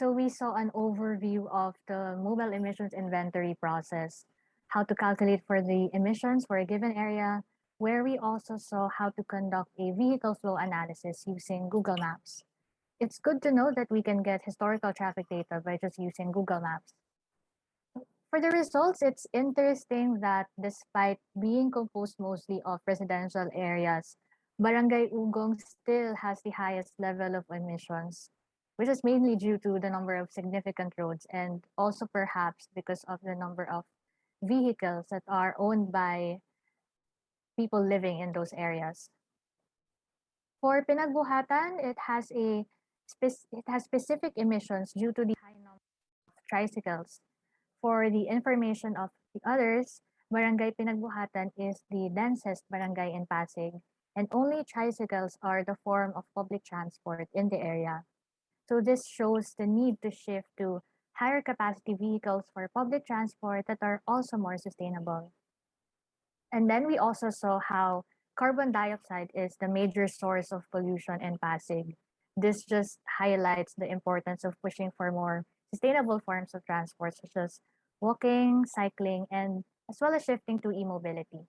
So we saw an overview of the mobile emissions inventory process, how to calculate for the emissions for a given area, where we also saw how to conduct a vehicle flow analysis using Google Maps. It's good to know that we can get historical traffic data by just using Google Maps. For the results, it's interesting that despite being composed mostly of residential areas, Barangay Ugong still has the highest level of emissions, which is mainly due to the number of significant roads and also perhaps because of the number of vehicles that are owned by people living in those areas. For Pinagbuhatan, it has a it has specific emissions due to the high number of tricycles. For the information of the others, Barangay Pinagbuhatan is the densest barangay in Pasig and only tricycles are the form of public transport in the area. So this shows the need to shift to higher capacity vehicles for public transport that are also more sustainable. And then we also saw how carbon dioxide is the major source of pollution in Pasig. This just highlights the importance of pushing for more sustainable forms of transport such as walking, cycling, and as well as shifting to e-mobility.